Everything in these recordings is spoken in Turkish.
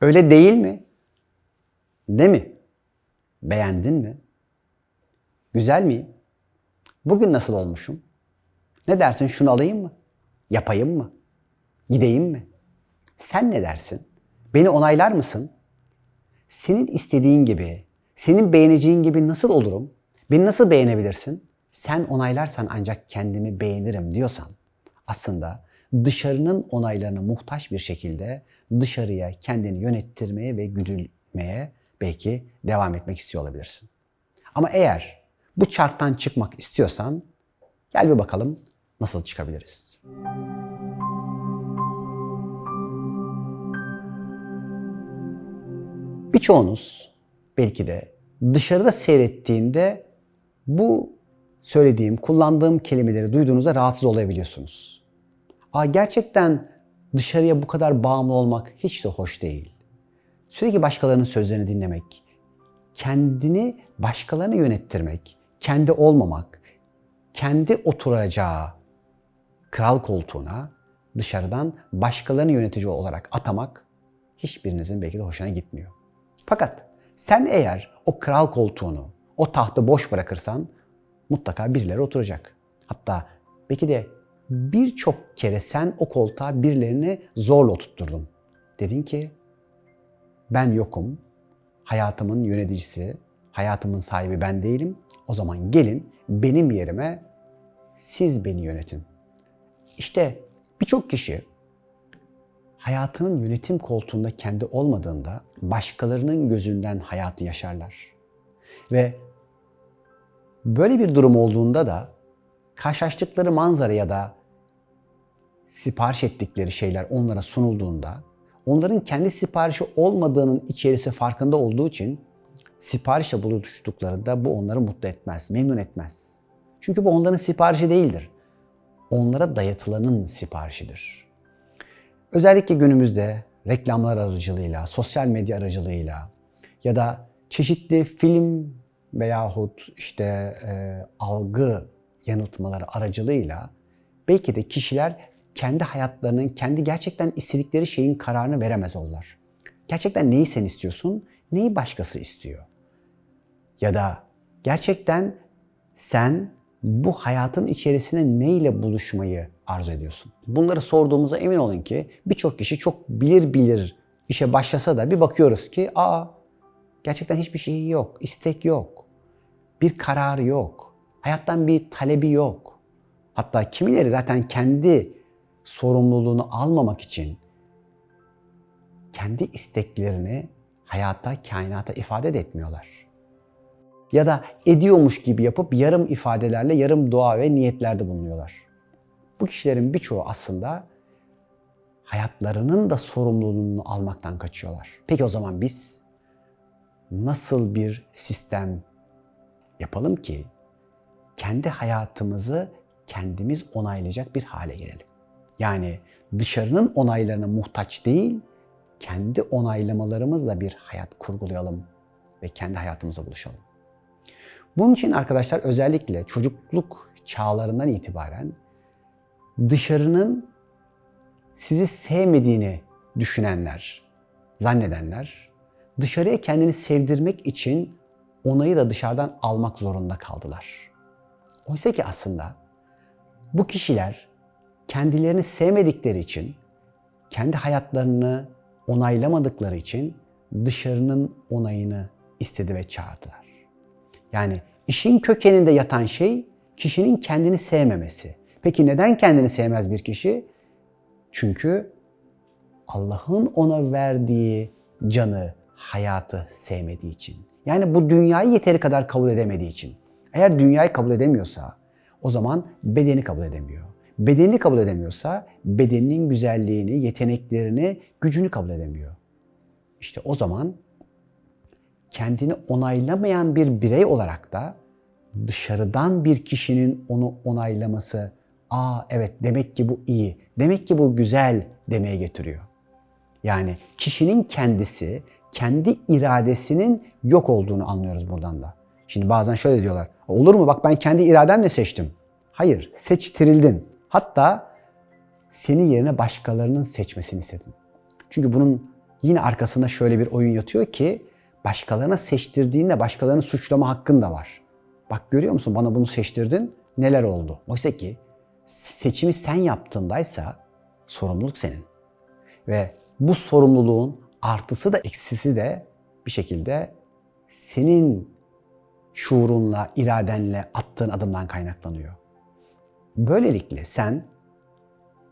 Öyle değil mi? Değil mi? Beğendin mi? Güzel miyim? Bugün nasıl olmuşum? Ne dersin şunu alayım mı? Yapayım mı? Gideyim mi? Sen ne dersin? Beni onaylar mısın? Senin istediğin gibi, senin beğeneceğin gibi nasıl olurum? Beni nasıl beğenebilirsin? Sen onaylarsan ancak kendimi beğenirim diyorsan aslında dışarının onaylarına muhtaç bir şekilde dışarıya kendini yönettirmeye ve güdülmeye belki devam etmek istiyor olabilirsin. Ama eğer bu çarktan çıkmak istiyorsan gel bir bakalım nasıl çıkabiliriz. Birçoğunuz belki de dışarıda seyrettiğinde bu söylediğim, kullandığım kelimeleri duyduğunuzda rahatsız olabiliyorsunuz. Aa, gerçekten dışarıya bu kadar bağımlı olmak hiç de hoş değil. Sürekli başkalarının sözlerini dinlemek, kendini başkalarına yönettirmek, kendi olmamak, kendi oturacağı kral koltuğuna dışarıdan başkalarını yönetici olarak atamak hiçbirinizin belki de hoşuna gitmiyor. Fakat sen eğer o kral koltuğunu, o tahtı boş bırakırsan mutlaka birileri oturacak. Hatta belki de birçok kere sen o koltuğa birilerini zorla oturtturdun. Dedin ki ben yokum, hayatımın yöneticisi, hayatımın sahibi ben değilim. O zaman gelin benim yerime siz beni yönetin. İşte birçok kişi hayatının yönetim koltuğunda kendi olmadığında başkalarının gözünden hayatı yaşarlar. Ve böyle bir durum olduğunda da karşılaştıkları manzara ya da sipariş ettikleri şeyler onlara sunulduğunda onların kendi siparişi olmadığının içerisi farkında olduğu için siparişle buluştuklarında bu onları mutlu etmez, memnun etmez. Çünkü bu onların siparişi değildir. Onlara dayatılanın siparişidir. Özellikle günümüzde reklamlar aracılığıyla, sosyal medya aracılığıyla ya da çeşitli film veyahut işte e, algı yanıltmaları aracılığıyla belki de kişiler kendi hayatlarının, kendi gerçekten istedikleri şeyin kararını veremez olurlar. Gerçekten neyi sen istiyorsun, neyi başkası istiyor? Ya da gerçekten sen bu hayatın içerisinde neyle buluşmayı arzu ediyorsun? Bunları sorduğumuza emin olun ki birçok kişi çok bilir bilir işe başlasa da bir bakıyoruz ki aa gerçekten hiçbir şey yok, istek yok, bir kararı yok, hayattan bir talebi yok. Hatta kimileri zaten kendi sorumluluğunu almamak için kendi isteklerini hayata, kainata ifade de etmiyorlar. Ya da ediyormuş gibi yapıp yarım ifadelerle yarım dua ve niyetlerde bulunuyorlar. Bu kişilerin birçoğu aslında hayatlarının da sorumluluğunu almaktan kaçıyorlar. Peki o zaman biz nasıl bir sistem yapalım ki kendi hayatımızı kendimiz onaylayacak bir hale gelelim? Yani dışarının onaylarına muhtaç değil, kendi onaylamalarımızla bir hayat kurgulayalım ve kendi hayatımıza buluşalım. Bunun için arkadaşlar özellikle çocukluk çağlarından itibaren dışarının sizi sevmediğini düşünenler, zannedenler dışarıya kendini sevdirmek için onayı da dışarıdan almak zorunda kaldılar. Oysa ki aslında bu kişiler kendilerini sevmedikleri için, kendi hayatlarını onaylamadıkları için dışarının onayını istedi ve çağırdılar. Yani işin kökeninde yatan şey kişinin kendini sevmemesi. Peki neden kendini sevmez bir kişi? Çünkü Allah'ın ona verdiği canı, hayatı sevmediği için. Yani bu dünyayı yeteri kadar kabul edemediği için. Eğer dünyayı kabul edemiyorsa o zaman bedeni kabul edemiyor. Bedenini kabul edemiyorsa bedeninin güzelliğini, yeteneklerini, gücünü kabul edemiyor. İşte o zaman kendini onaylamayan bir birey olarak da dışarıdan bir kişinin onu onaylaması, aa evet demek ki bu iyi, demek ki bu güzel demeye getiriyor. Yani kişinin kendisi, kendi iradesinin yok olduğunu anlıyoruz buradan da. Şimdi bazen şöyle diyorlar, olur mu bak ben kendi irademle seçtim. Hayır, seçtirildin. Hatta seni yerine başkalarının seçmesini istedin. Çünkü bunun yine arkasında şöyle bir oyun yatıyor ki başkalarına seçtirdiğinde başkalarını suçlama hakkın da var. Bak görüyor musun bana bunu seçtirdin neler oldu? Oysa ki seçimi sen yaptığındaysa sorumluluk senin. Ve bu sorumluluğun artısı da eksisi de bir şekilde senin şuurunla, iradenle attığın adımdan kaynaklanıyor. Böylelikle sen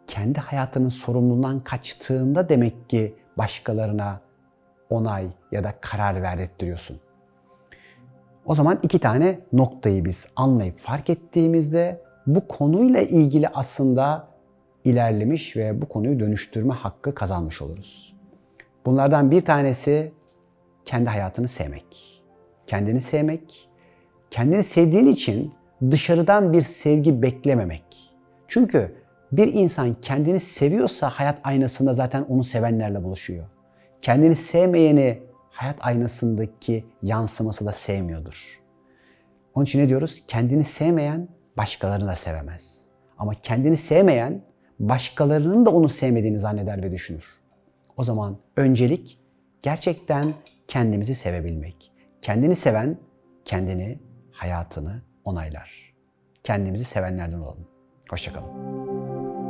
kendi hayatının sorumluluğundan kaçtığında demek ki başkalarına onay ya da karar verdirtiyorsun. O zaman iki tane noktayı biz anlayıp fark ettiğimizde bu konuyla ilgili aslında ilerlemiş ve bu konuyu dönüştürme hakkı kazanmış oluruz. Bunlardan bir tanesi kendi hayatını sevmek. Kendini sevmek, kendini sevdiğin için dışarıdan bir sevgi beklememek. Çünkü bir insan kendini seviyorsa hayat aynasında zaten onu sevenlerle buluşuyor. Kendini sevmeyeni hayat aynasındaki yansıması da sevmiyordur. Onun için ne diyoruz? Kendini sevmeyen başkalarını da sevemez. Ama kendini sevmeyen başkalarının da onu sevmediğini zanneder ve düşünür. O zaman öncelik gerçekten kendimizi sevebilmek. Kendini seven kendini, hayatını onaylar. Kendimizi sevenlerden olalım. Hoşçakalın.